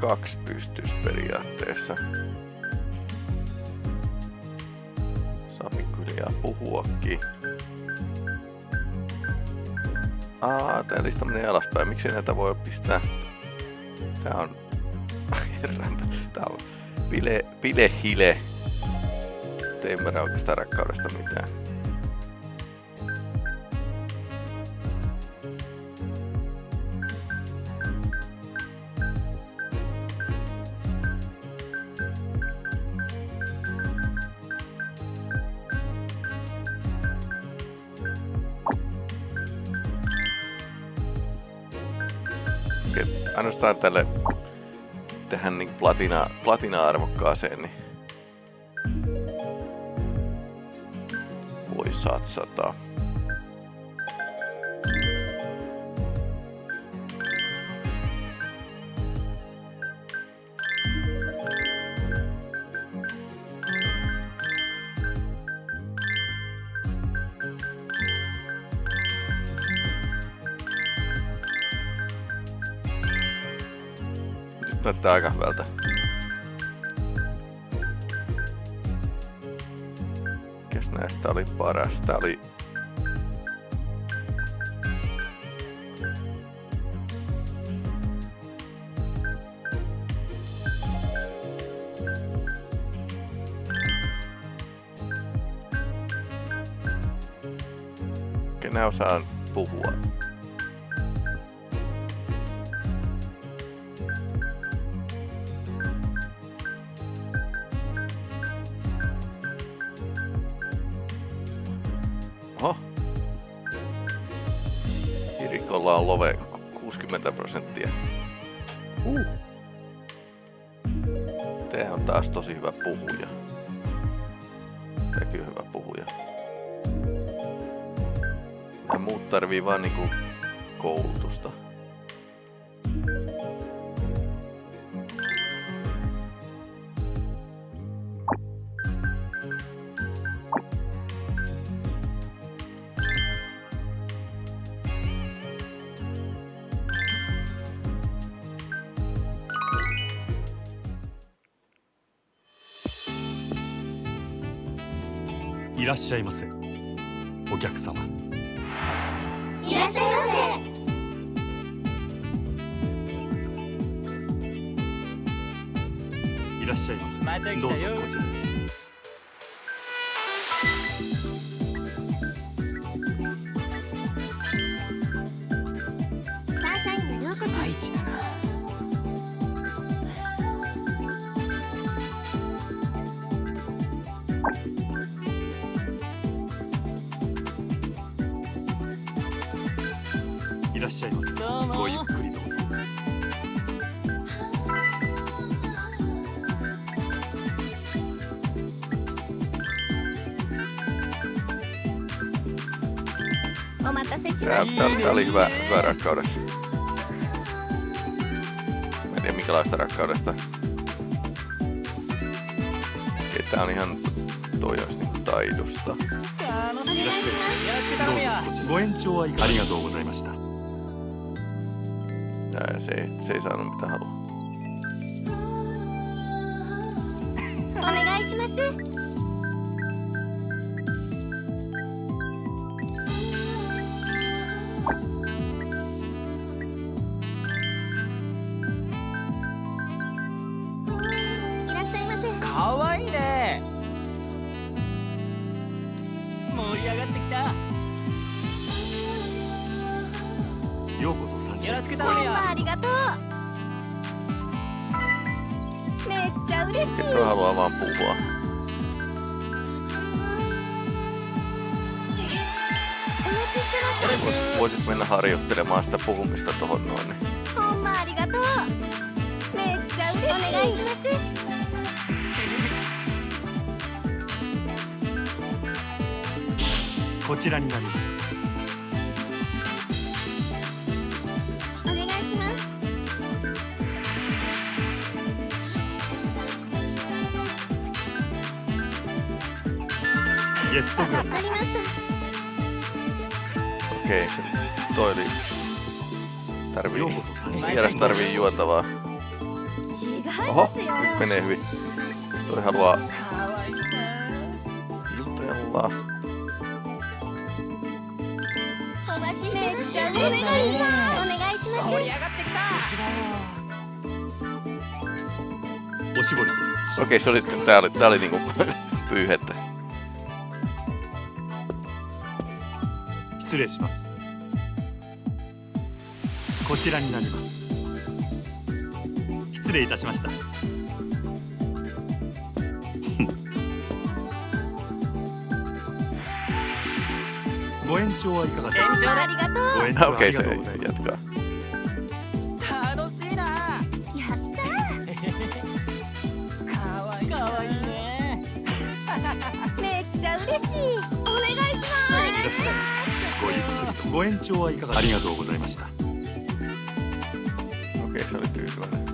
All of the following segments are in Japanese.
Kaksi pystys periaatteessa. Sami kyllä puhuakin. Aa, tää lista menee alaspäin. Miksi näitä voi pistää? Tää on... Herran, tää on... Pile, pile hile. Ei ymmärrä oikeastaan rakkaudesta mitään. Ainoastaan tälle tähän niin platina, platina-arvokkaaseen niin voi satsata. Näyttää aika hyvältä. Mikäs näistä oli paras? Tää oli... Kenen osaan puhua? Vaan niinku koulutusta. いらっしゃいませどうぞこちらへ Tää oli hyvä, hyvä rakkaudessa. Mä en tiedä minkälaista rakkaudesta. Okei, tää on ihan toi olisi niinku taidosta. ご延長ありがとうございました。Nää, se, ei, se ei saanut mitä haluaa. お願いします。 Voisit mennä harjoittelemaan sitä puhumista tohon noin. Niin. こちらになります。お願いします。ゲストグラス。Okei, toi oli... Tarvii... Vieras niin, tarvii juotavaa. Oho, nyt menee hyvin. Toi haluaa... Jutella. Okei, okay, se oli, tää oli, tää oli niinku pyyhettä. 失礼します。こちらになります。失礼いたしました。ご延長はいかがですか？延長ありがとう。ご延 Ah, 長ありがとうございますご延長はいかがありがとうございました。Okei, se oli tyytyväinen.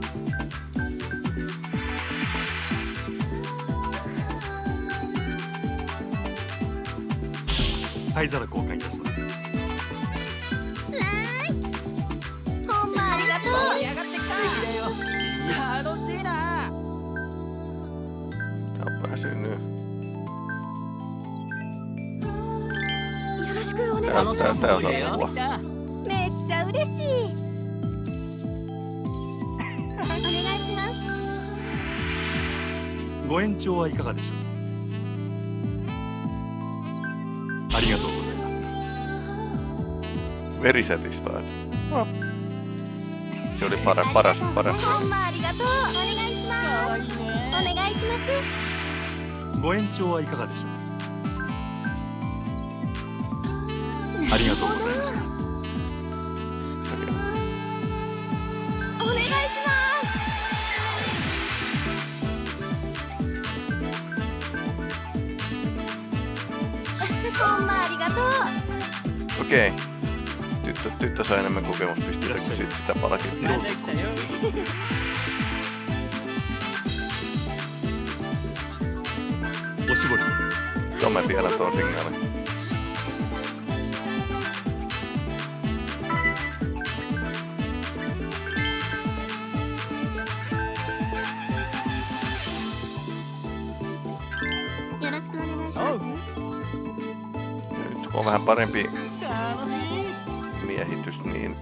灰皿交換いたします。すほんまありがとう。盛り上がってきた楽しいなろしくお願いし Tää, ます tää, tää osaa puhua. めっちゃ嬉しい。お願いしますご延長はいかがでしょうありがとうございます。Very satisfied. No. Se oli paras, paras, paras. ほんまありがとう。お願いします。お願いします。ご延長はいかがでしょうありがとうございましたお願いしますほんまありがとう Okei. Tyttö, tyttö sai enemmän kokemuspisteitä kuin sit sitä す Tuon mä tiedän tuon signaalin. On vähän parempi 楽しい miehitys, niin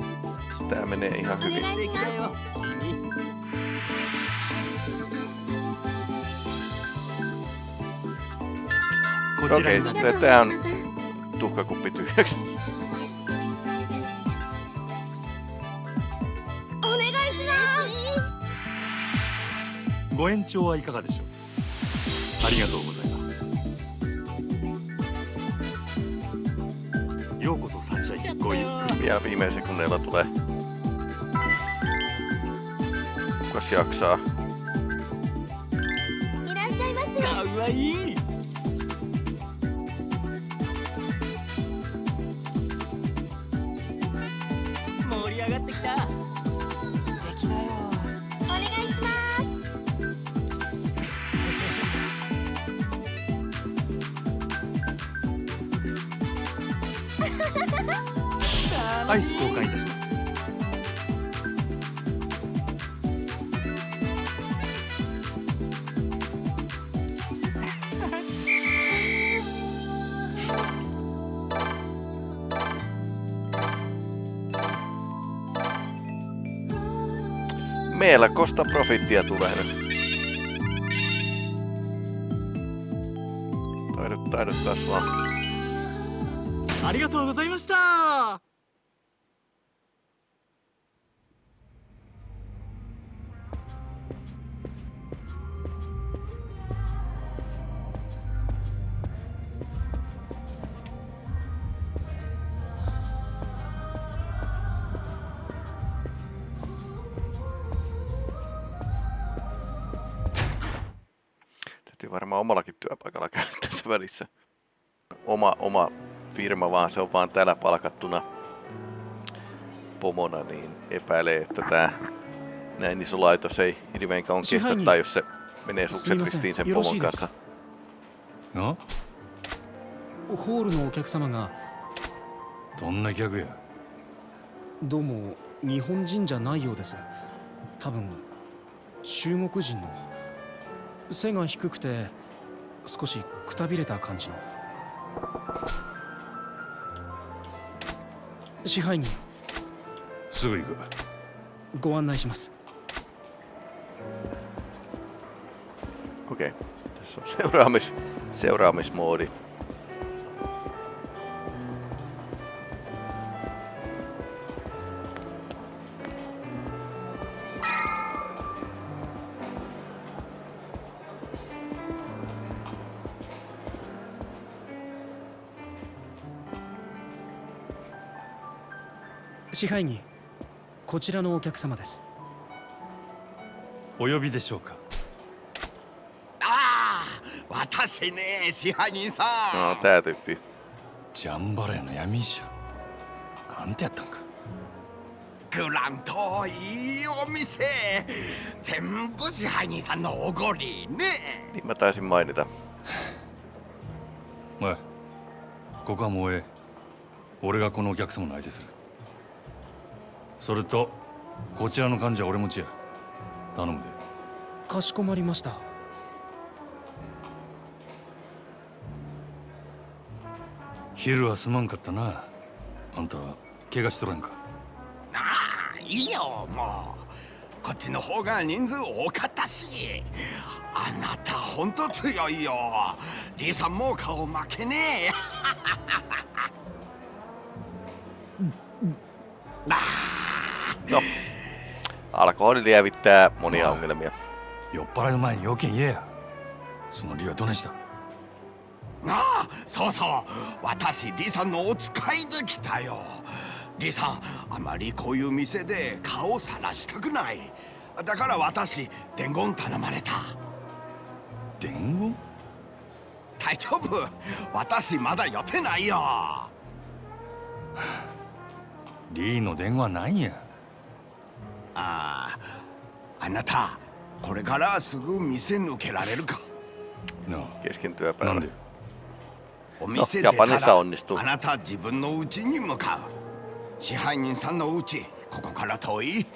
tää menee ihan お hyvin. 願いします素敵だよ君こちら Okei, にありがとうご tää ざい on ます tuhkakuppi tyhjäksi. お願いしますご延長はいかがでしょうありがとうございます ゆっくり Ja viime sekunneilla tulee. Kukas jaksaa? いらっしゃいませかわいい Melkoista profittia tulee nyt. Taidot, taidot kasvaa. ありがとうございました「 Välissä. Oma, oma firma vaan, se on vaan täällä palkattuna pomona, niin epäilee, että tämä näin iso laitos ei hirveän kauan kestä, tai jos se menee sukset ristiin sen pomon kanssa. あホールのお客様がどんな客やどうも日本人じゃないようです多分中国人の背が低くて少しくたびれた感じの支配人すぐ行くご案内します Okei. Okay. Tässä on seuraamis, seuraamismoodi. 支配人こちらのお客様です。お呼びでしょうか？ああ私ね支配人さん。tää tyyppi. ジャンバラヤの闇医者。なんてやったんか？グランといいお店。全部支配人さんのおごりね。Niin mä taisin mainita. おいここはもうええ。俺がこのお客様の相手するそれとこちらの患者は俺持ちや。頼むで。かしこまりました。昼はすまんかったな。あんた怪我しとらんか？ああいいよもう。こっちの方が人数多かったし。あなたほんと強いよ。リーさんも顔負けねえあ No. Alkoholi lievittää monia ongelmia. 酔っ払う前に要件言えやその理はどねしたああそうそう私リさんのお使いで来たよリさんあまりこういう店で顔さらしたくないだから私伝言頼まれた伝言大丈夫私まだ予定ないよリーの電話なんやあああなたこれからすぐ店抜けられるか？なあ Keskintyä なん päällä. でお店の出た Japanissa ら onnistuu. あなた自分の家に向かう。支配人さんの家ここから遠い。い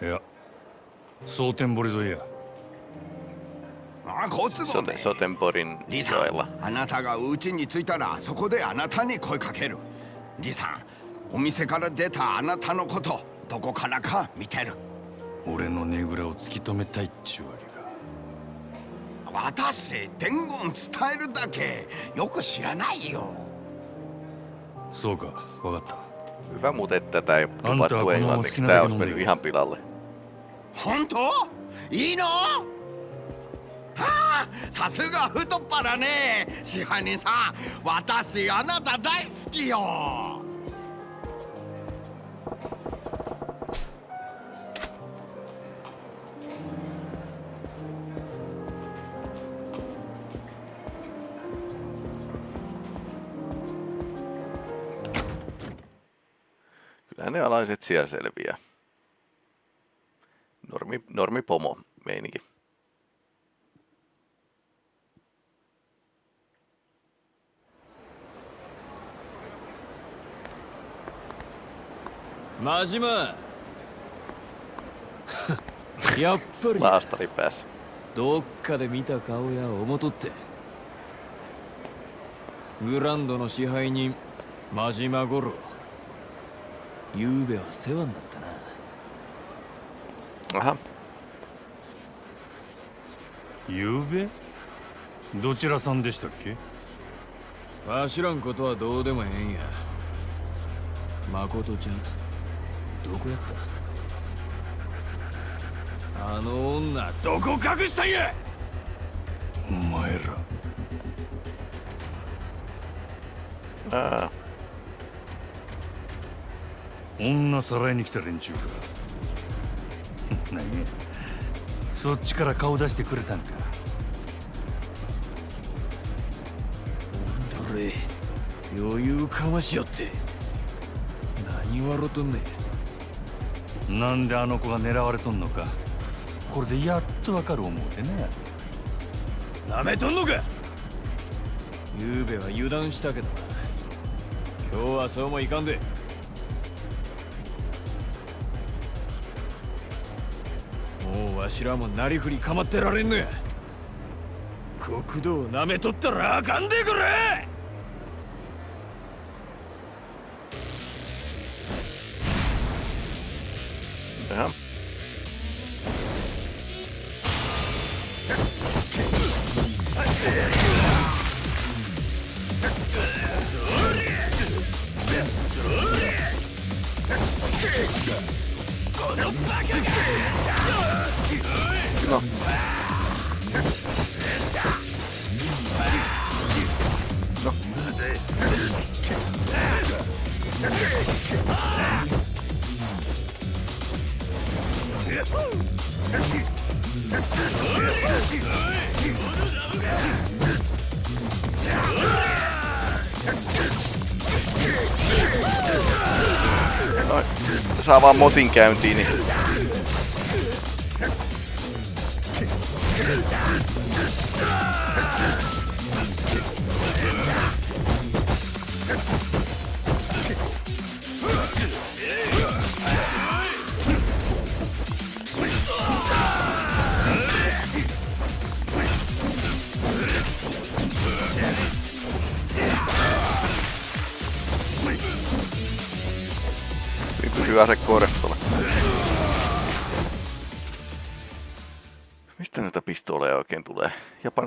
や蒼天堀沿いや。あ交通網 Sote, で Sotenborin リさ.んあなたが家に着いたらそこであなたに声かける。リさんお店から出たあなたのことどこからか見てる俺のねぐらを突き止めたいっちゅうわけか私伝言伝えるだけよく知らないよそうかわかった Hyvä muuten, että tätä ei on englanniksi. Tää olisi mennyt ihan pilalle. 本当いいのはあさすが太 alaiset siellä selviää. Normi, normi pomo meininki. 真島やっぱり Laastari päässä. どっかで見た顔や思とってグランドの支配人真島五郎 ゆうべは世話になったな。ゆうべ？どちらさんでしたっけ？わしらんことはどうでもええんや。誠ちゃんどこやった？あの女どこ隠したんや？お前ら。ää, 女さらいに来た連中か。何？やそっちから顔出してくれたんか。どれ余裕かましよって。何笑とんねん。なんであの子が狙われとんのか。これでやっとわかる思うてね。なめとんのか。ゆうべは油断したけどな。今日はそうもいかんでわしらもなりふり構ってられんのや。国道なめとったらあかんでくれ。Saa vaan motin käyntiin, Niin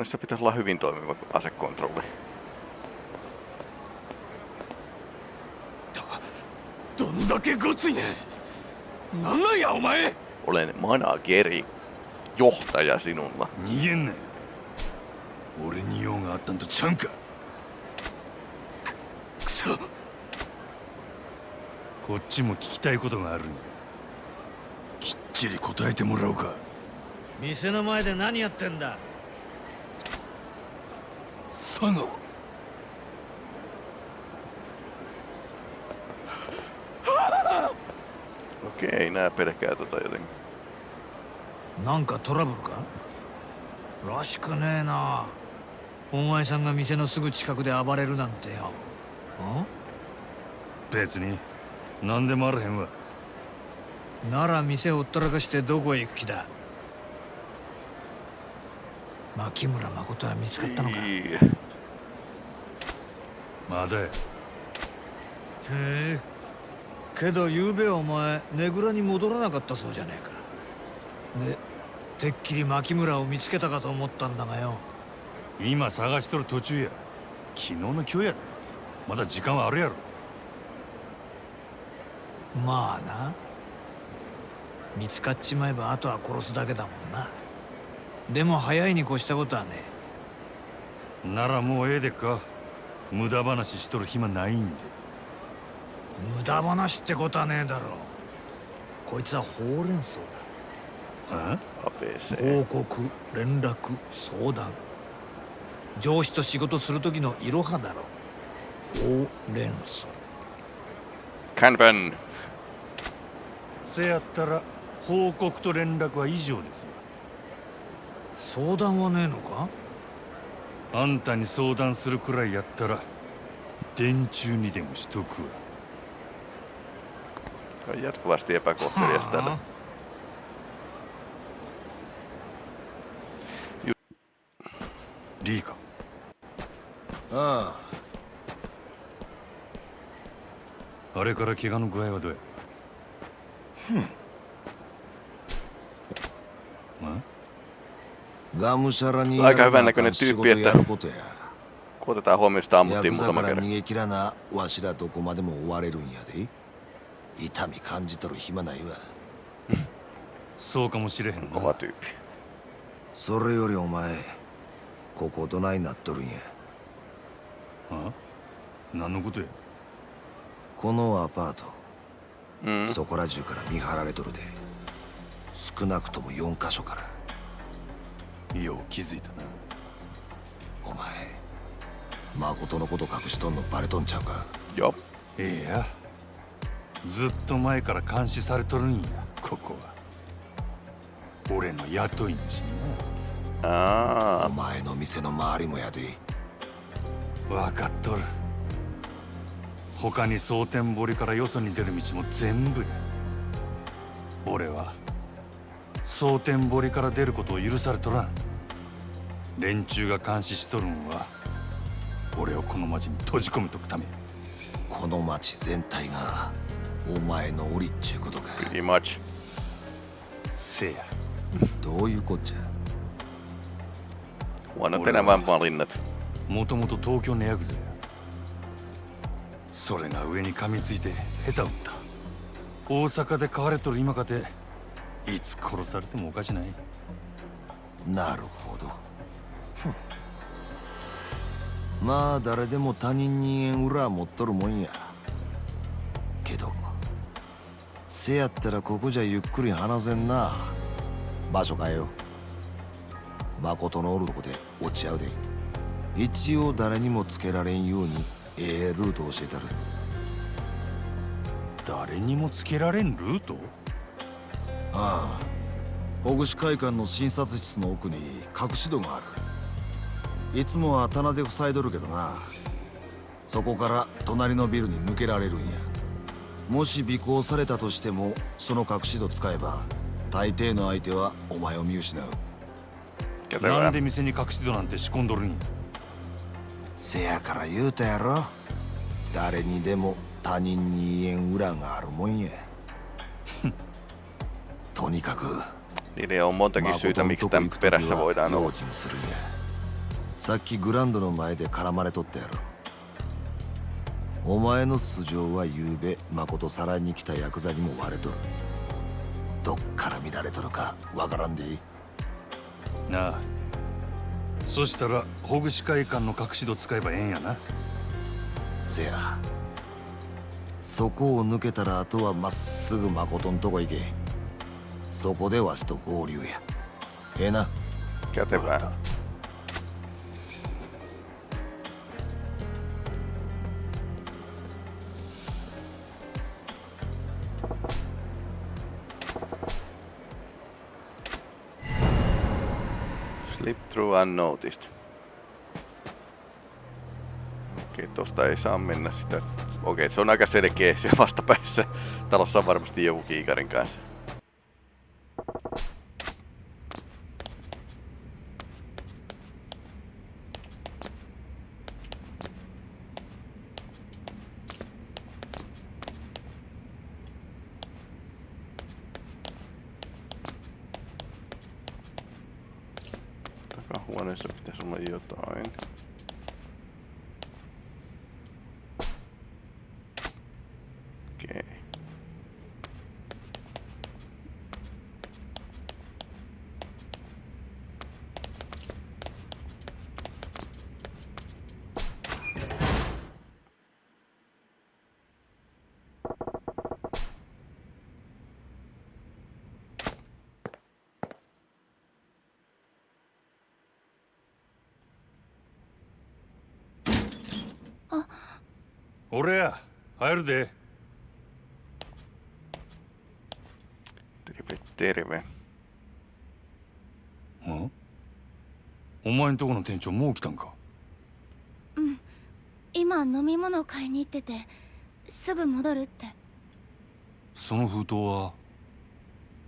Japanissa pitäisi olla hyvin toimiva asekontrolli. どんだけごついねんなんなんやお前 Olen manageri. Johtaja sinulla. 逃げんなよ俺に用があったんとちゃうんかくそこっちも聞きたいことがあるんやきっちり答えてもらおうか店の前で何やってんだ佐川 Okei, nää pelkää tota jotenkin. なんかトラブルか？らしくねえな。お前さんが店のすぐ近くで暴れるなんてよ。別に何でもあらへんわ。んなら店ほったらかしてどこへ行く気だ？牧村誠は見つかったのか？へ Ii. まだや。え。けど昨べお前ねぐらに戻らなかったそうじゃねえか。でてっきり牧村を見つけたかと思ったんだがよ。今探しとる途中や。昨日の今日やでまだ時間はあるやろ。まあな。見つかっちまえばあとは殺すだけだもんな。でも早いに越したことはねならもうええでっか無駄話しとる暇ないんで。無駄話ってことはねえだろ。こいつはほうれん草だ.報告連絡相談。上司と仕事する時のいろはだろ。ほうれん草。Kanban. せやったら報告と連絡は以上ですわ相談はねえのか？あんたに相談するくらいやったら電柱にでもしとくわ。jatkuvasti epäkohtelias ーかああれから怪我の具合はどうやあがむしゃらに Aika hyvännäköinen 仕 tyyppi, 事 että やることや。kun otetaan huomioon, sitä ヤ ammuttiin muutama から kerran. 逃げ切らなわしらどこまでも追われるんやで。痛み感じとる暇ないわ。そうかもしれへん Kova な tyyppi. それよりお前ここどないなっとるんや。あ？何のことや？このアパート、Mm. そこら中から見張られとるで。少なくとも4カ所からよう気づいたなお前誠のこと隠しとんのバレとんちゃうか？Joo. ええや。ずっと前から監視されとるんやここは。俺の雇い主に Aa, お前の店の周りもやで。な分かっとる。他に蒼天堀からよそに出る道も全部や。俺は蒼天堀から出ることを許されとらん連中が監視しとるんは俺をこの町に閉じ込めとくため。この町全体がお前の檻っちゅうことか。Pretty much. せや。どういうこっちゃ？Huono tänä vaan valinnat. もともと東京のヤクザや。それが上に噛みついて下手打った。大阪で飼われとる今かていつ殺されてもおかしない。なるほどまあ誰でも他人に縁裏持っとるもんや。けどせやったらここじゃゆっくり話せんな。場所変えよ誠のおるとこで落ち合うで。一応誰にもつけられんようにええルート教えたる。誰にもつけられんルート？ああ。ほぐし会館の診察室の奥に隠し戸があるいつもは棚で塞いどるけどな。そこから隣のビルに抜けられるんや。もし尾行されたとしてもその隠し戸使えば大抵の相手はお前を見失う。なん.で店に隠し戸なんて仕込んどるんや。せやから言うたやろ。誰にでも他人に言えん裏があるもんや。とにかく Niille on montakin syytä, miksi tämän perässä voidaan olla. さっきグランドの前で絡まれとったやろ。お前の素性はゆうべ誠さらに来たヤクザにも割れとる。どっから見られとるかわからんでいい。なあ。そしたらほぐし会館の隠し戸使えばええんやな。せや。そこを抜けたらあとはまっすぐ誠んとこ行け。そこでわしと合流や。ええな。Kätevää. Slip through unnoticed. Okei, tosta ei saa mennä sitä. Okei, se on aika selkeä siellä vastapäissä. Talossa on varmasti joku kiikarin kanssa. 俺や入るで。Terve, terve. ん？お前んとこの店長もう来たんか？今飲み物買いに行っててすぐ戻るって。その封筒は？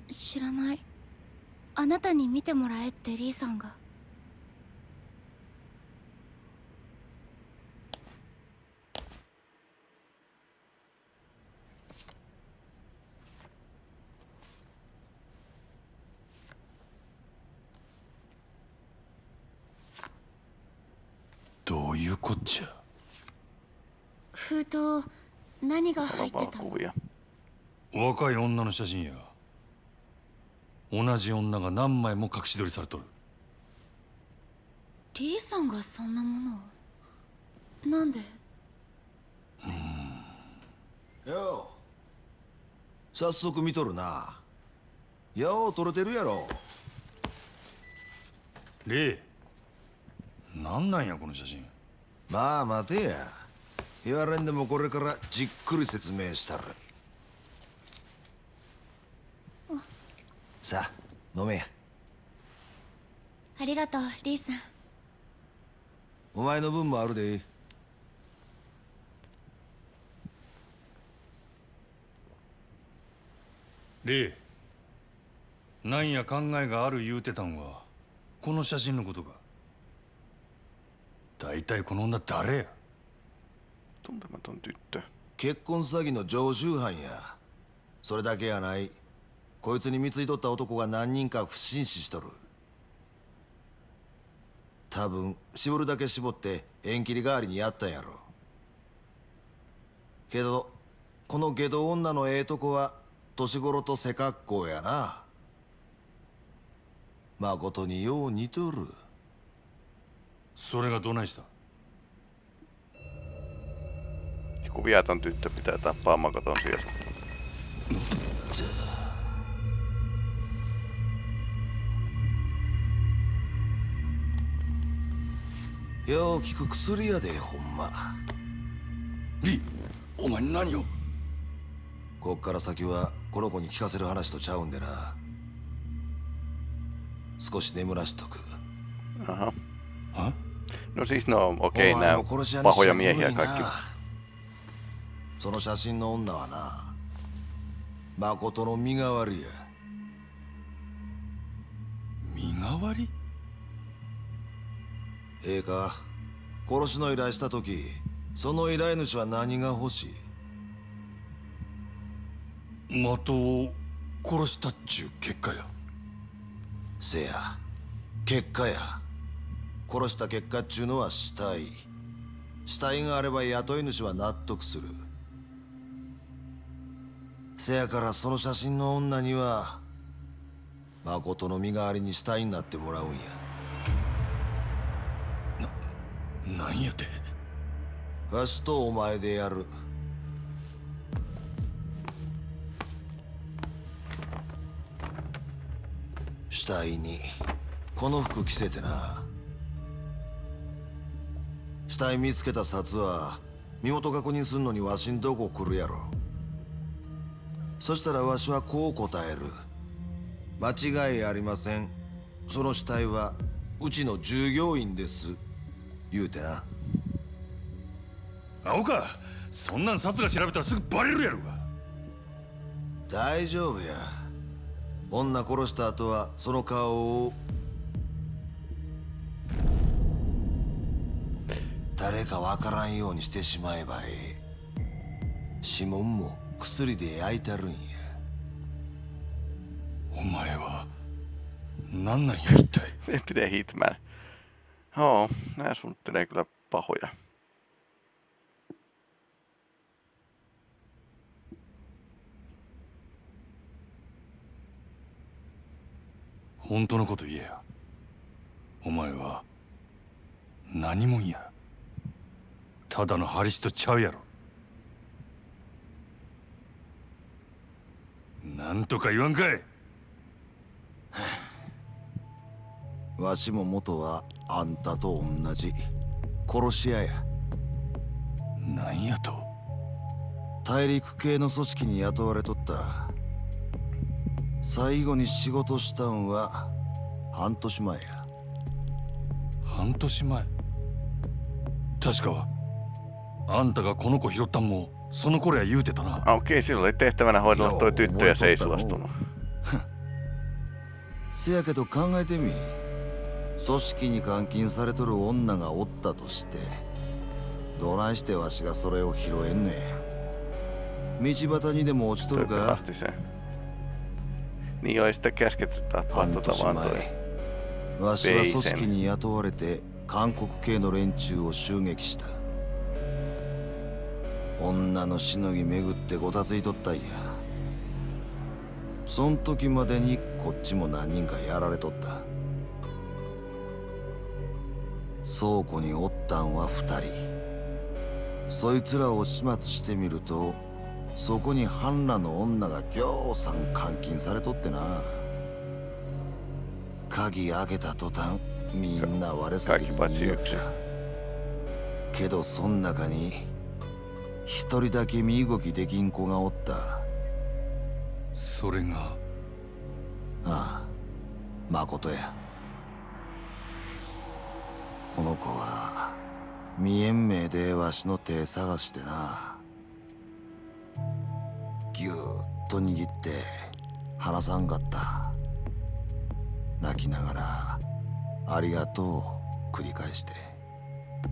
知らない。あなたに見てもらえってリーさんがどういうこっちゃ封筒何が入ってたの？若い女の写真や。同じ女が何枚も隠し撮りされとる。リーさんがそんなものを？なんで？よう。早速見とるな。よう撮れてるやろ。レイなんなんやこの写真。まあ待てや言われんでもこれからじっくり説明したる。さあ飲めや。ありがとうリーさん。お前の分もあるでレイなんや考えがある言うてたんはこの写真のことか。大体この女誰や？Tuntematon tyttö. 結婚詐欺の常習犯や。それだけやない。こいつに貢いとった男が何人か不審死しとる。多分絞るだけ絞って縁切り代わりにやったんやろ。けどこの下道女のええとこは年頃と背格好やな。誠によう似とる。それがどないした？Joku viaton tyttö pitää tappaa Makoton sijasta. よう効く薬やでほんまリお前何をこっから先はこの子に聞かせる話とちゃうんでな少し眠らしとく Aha. は No siis no okei, お前 okay, も殺し屋 nämä にして pahoja は古 miehiä いな kaikki. その写真の女はな誠の身代わりや。身代わり？ええか殺しの依頼した時その依頼主は何が欲しい？的を殺したっちゅう結果や。せや結果や。殺した結果っちゅうのは死体。死体があれば雇い主は納得するせやからその写真の女には誠の身代わりに死体になってもらうんや。なんやて？わしとお前でやる。死体にこの服着せてな。死体見つけた札は身元確認すんのにわしんとこ来るやろそしたらわしはこう答える。間違いありません。その死体はうちの従業員です。言うてな。青かそんなん札が調べたらすぐバレるやろが。大丈夫や。女殺した後はその顔を。誰かわからんようにしてしまえばええ。指紋も薬で焼いてるんや。お前は何なんや一体？フェテレヒートマンおおなやそんてねくらパホや。ホンのこと言えや。お前は何もんや。ただのハリスとちゃうやろ。なんとか言わんかい。わしも元はあんたと同じ。殺し屋や。なんやと。大陸系の組織に雇われとった。最後に仕事したんは半年前や。半年前。確かあんたがこの子拾ったんもその頃は言うてたな。それで。せやけど考えてみ、組織に監禁されとる女がおったとして、どないしてわしがそれを拾えんね。道端にでも落ちとるか？にをし。わしは組織に雇われて韓国系の連中を襲撃した。女のしのぎ巡ってごたついとったんや。そん時までにこっちも何人かやられとった。倉庫におったんは二人。そいつらを始末してみるとそこに半裸の女がぎょうさん監禁されとってな。鍵開けた途端みんな我先に逃げた。けどそん中に一人だけ身動きできん子がおった。あそれが？あ誠や。この子は見えん目でわしの手探してな。ぎゅーっと握って離さんかった。泣きながら「ありがとう」繰り返して。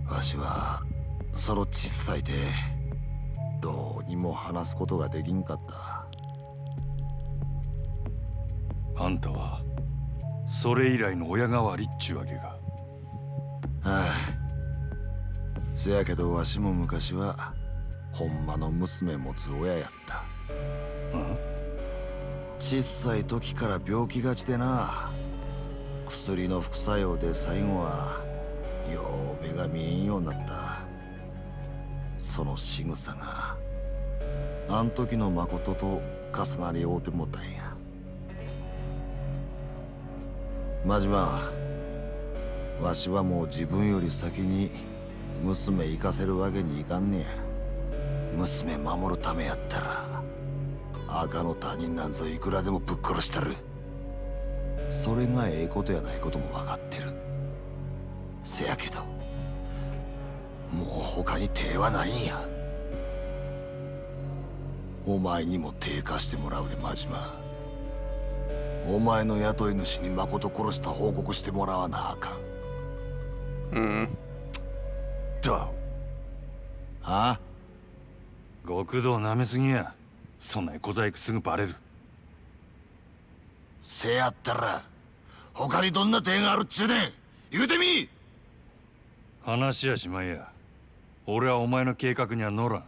わしはその小さいでどうにも話すことができんかった。あんたはそれ以来の親代わりっちゅうわけか。ああ。せやけどわしも昔はほんまの娘持つ親やった。小さい時から病気がちでな。薬の副作用で最後はよう目が見えんようになったその仕草があん時の誠と重なり合うてもたんや。真島わしはもう自分より先に娘行かせるわけにいかんねや。娘守るためやったら赤の他人なんぞいくらでもぶっ殺したる。それがええことやないことも分かってる。せやけどもう他に手はないんや。お前にも手貸してもらうで真島。お前の雇い主に誠殺した報告してもらわなあかん。うん。だはあ？極道なめすぎや。そんな小細工すぐバレる。せやったら他にどんな手があるっちゅうねん。言うてみ。話やしまいや俺はお前の計画には乗らん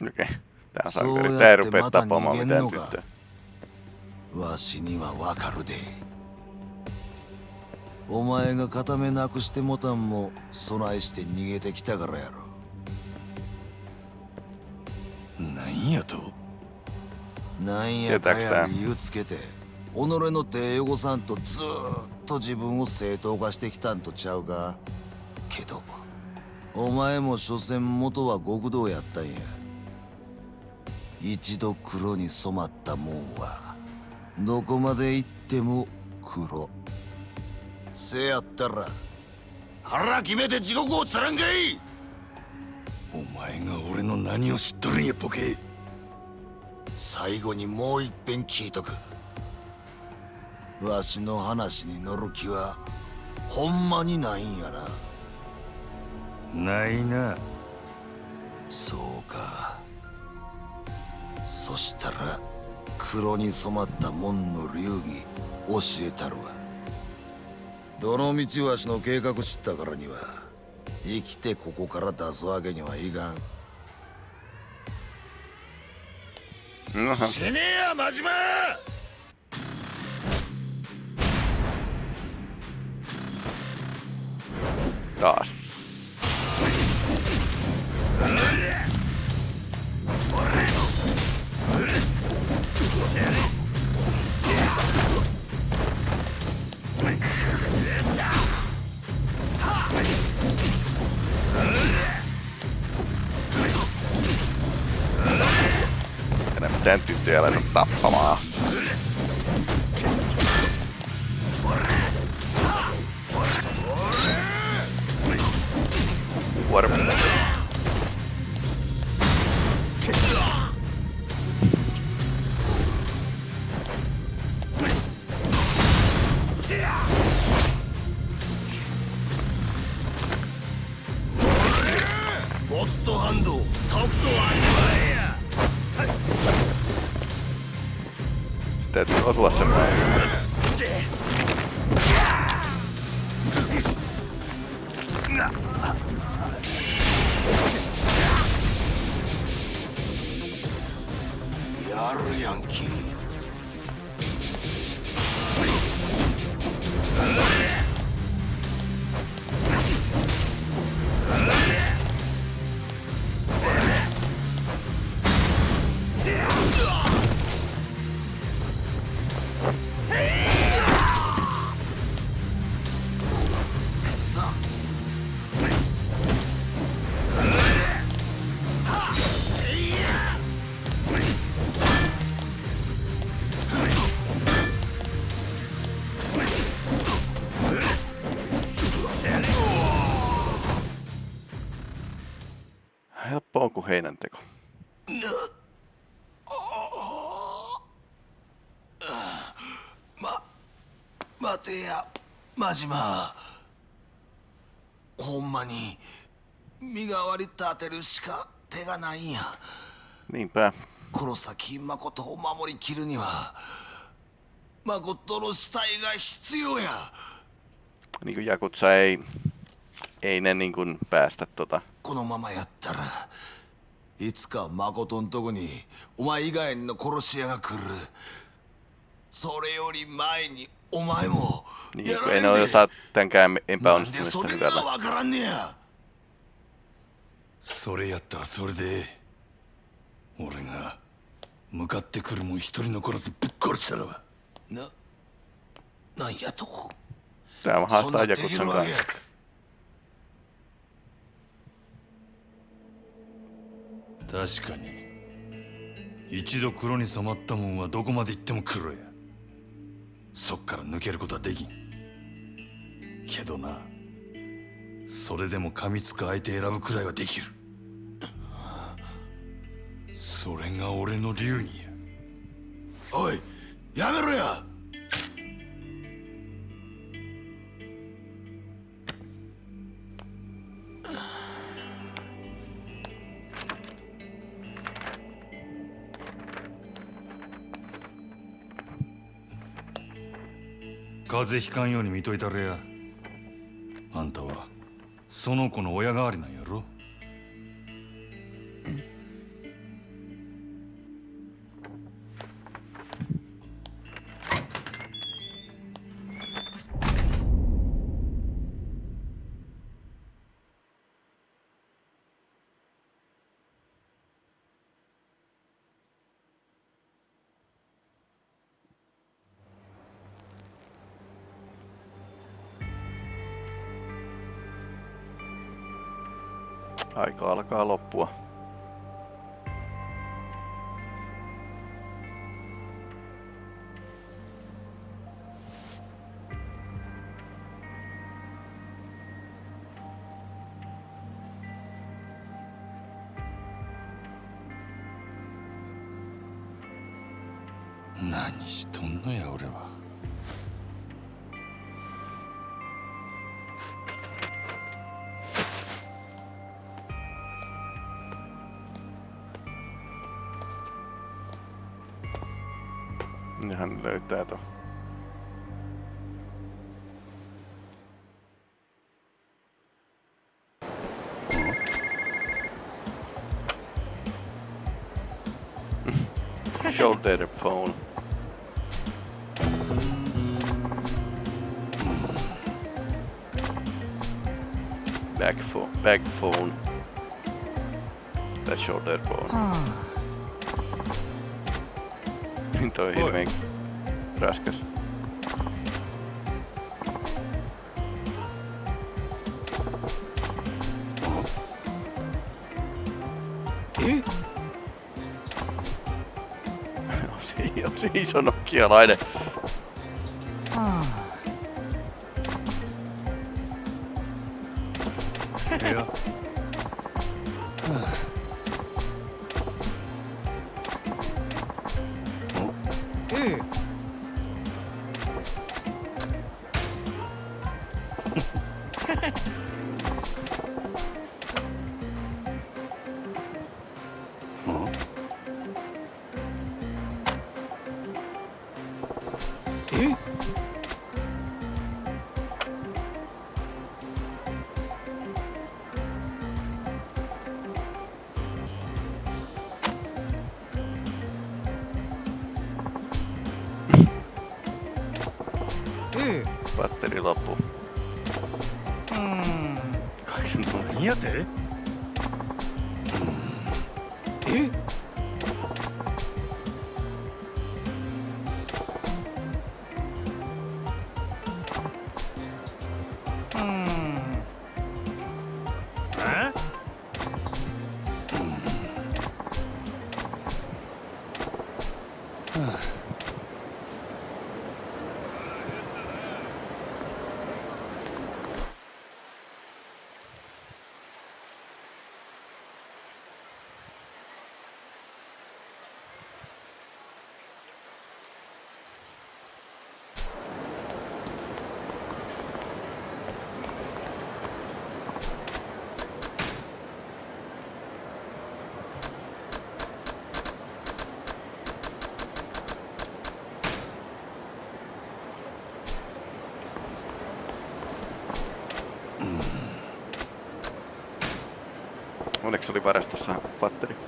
Okei. Tää sankari. Tää ei rupea mitään tyttöä. わしにはわかるでお前が片目なくしてもたんも備えして逃げてきたからやろなんやと？なんやかや理由つけて己の手汚さんとずーっと自分を正当化してきたんとちゃうか？けどお前も所詮元は極道やったんや。一度黒に染まったもんはどこまで行っても黒。せやったら腹決めて地獄をつらんかいお前が俺の何を知っとるんやボケ。最後にもう一遍聞いとく。わしの話に乗る気はほんまにないんやなないな。そうか。そしたら黒に染まった門の流儀教えたるわ。どの道わしの計画知ったからには生きてここから出すわけにはいかん。死ねえや真島! Taas. Enää mitään tyttöjä laita tappamaan. Kuorma. Sitten täytyy osua semmoinen. や Heinänteko. 待てや真島ほんまに身代わり立てるしか手がないんや Niinpä. この先誠を守りきるには誠の死体が必要や Niin kuin Jakutsa ei, ei ne niin kuin päästä tota. このままやったらいつか誠んとこにお前以外の殺し屋が来る。それより前にお前もやられそれや。それやったらそれで俺が向かってくるもん一人残らずぶっ殺したらばななんやと。ん haastaa なんでき Jakutsan るわけ kanssa. 確かに。一度黒に染まったもんはどこまで行っても黒や。そっから抜けることはできん。けどなそれでも噛みつく相手選ぶくらいはできる。それが俺の流儀や。おいやめろや！風邪ひかんように見といたれや。あんたはその子の親代わりなんやろ「Aika alkaa loppua.「hän löytää ton. Shoulder phone. Back phone. Back phone. Tai shoulder phone. Niin toi hirveen raskas. Se, on se iso nokialainen. Oli varastossa patteri?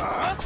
あ っ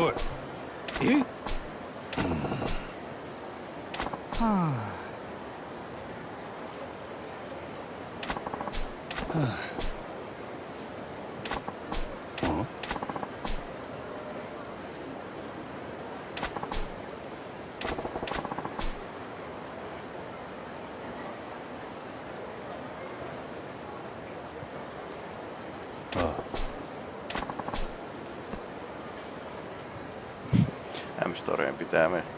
お historian pitää pitäminen.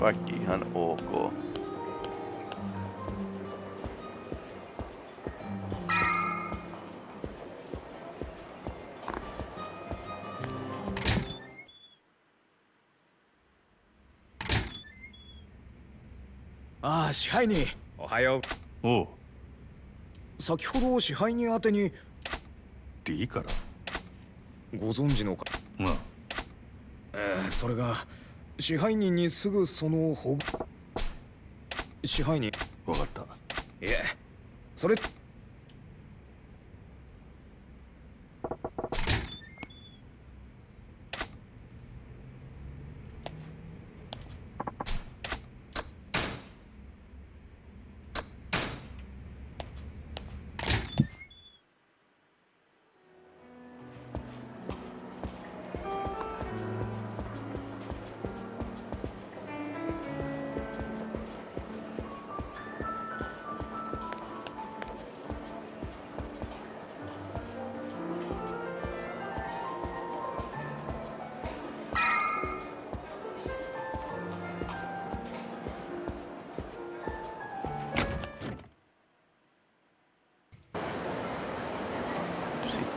Kaikki ihan ok. “ああ支配人おはよおうう先ほど支配人宛てにリーからご存知のかまあえーそれが支配人にすぐその保護支配人。分かった。いえそれ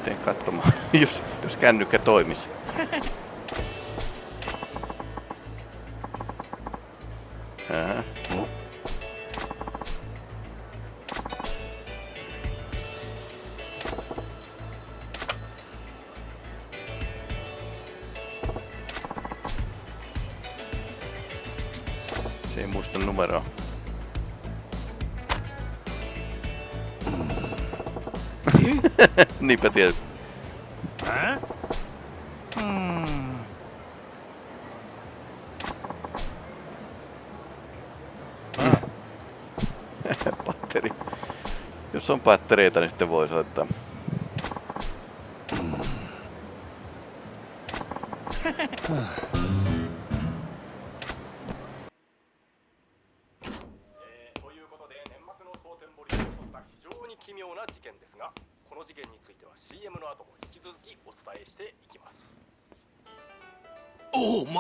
Sitten katsomaan, jos, jos kännykkä toimisi. Niinpä tietysti. Patteri. Jos on pattereita, niin sitten voi soittaa.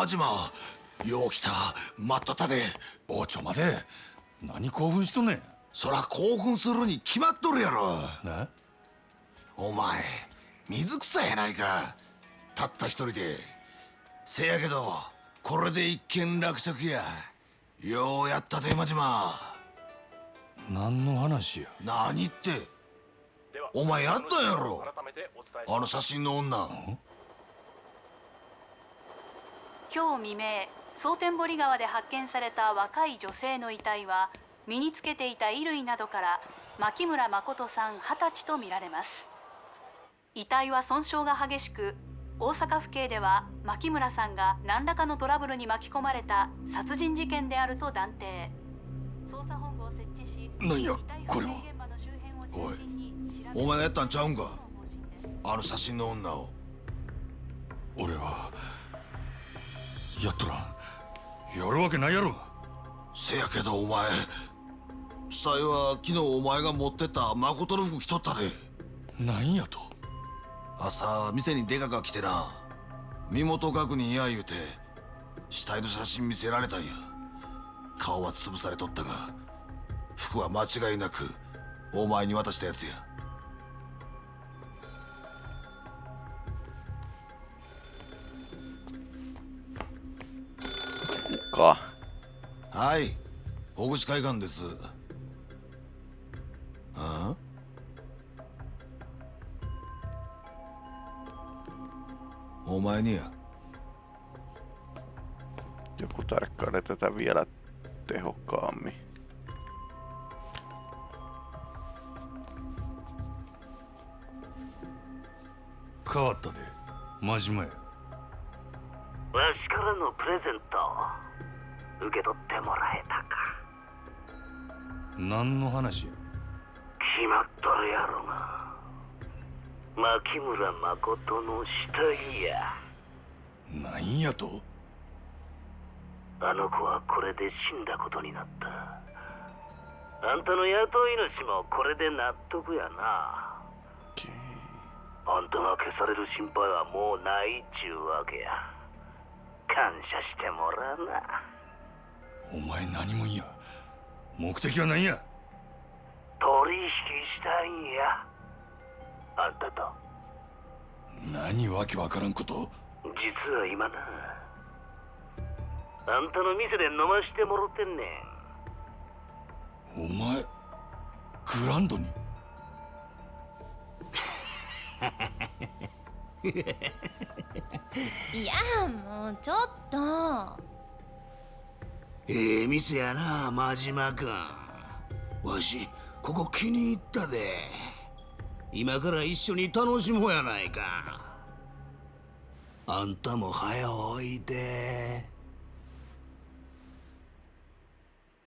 おおマジマよう来た待っとったで。おちょ待て何興奮しとんねん。そら興奮するに決まっとるやろ。なお前水草やないか。たった一人で。せやけどこれで一件落着や。ようやったでマジマ何の話や。何って。お前やったんやろ。あの写真の女今日未明蒼天堀川で発見された若い女性の遺体は身につけていた衣類などから牧村誠さん二十歳とみられます。遺体は損傷が激しく大阪府警では牧村さんが何らかのトラブルに巻き込まれた殺人事件であると断定。捜査本部を設置しなんやこれは。発見現場の周辺を中心に調べお前がやったんちゃうんか？あの写真の女を。俺はやっとらん。やるわけないやろ。せやけどお前死体は昨日お前が持ってった誠の服着とったで。なんやと。朝店にデカが来てな身元確認や言うて死体の写真見せられたんや。顔は潰されとったが服は間違いなくお前に渡したやつやか。はい大口海岸ですあお前にや Joku tarkkailee tätä vielä tehokkaammin. 変わったで真島やわしからのプレゼント受け取ってもらえたか。何の話や？決まっとるやろが牧村誠の死体や。なんやと？あの子はこれで死んだことになった。あんたの雇い主もこれで納得やな。あんたが消される心配はもうないっちゅうわけや。感謝してもらうなお前何もんや。目的は何や。取引したいんや。あんたと。何わけわからんこと。実は今な。あんたの店で飲ましてもろてんねん。お前グランドに。いやもうちょっとええ店やな真島君。わしここ気に入ったで。今から一緒に楽しもうやないか。あんたも早おいで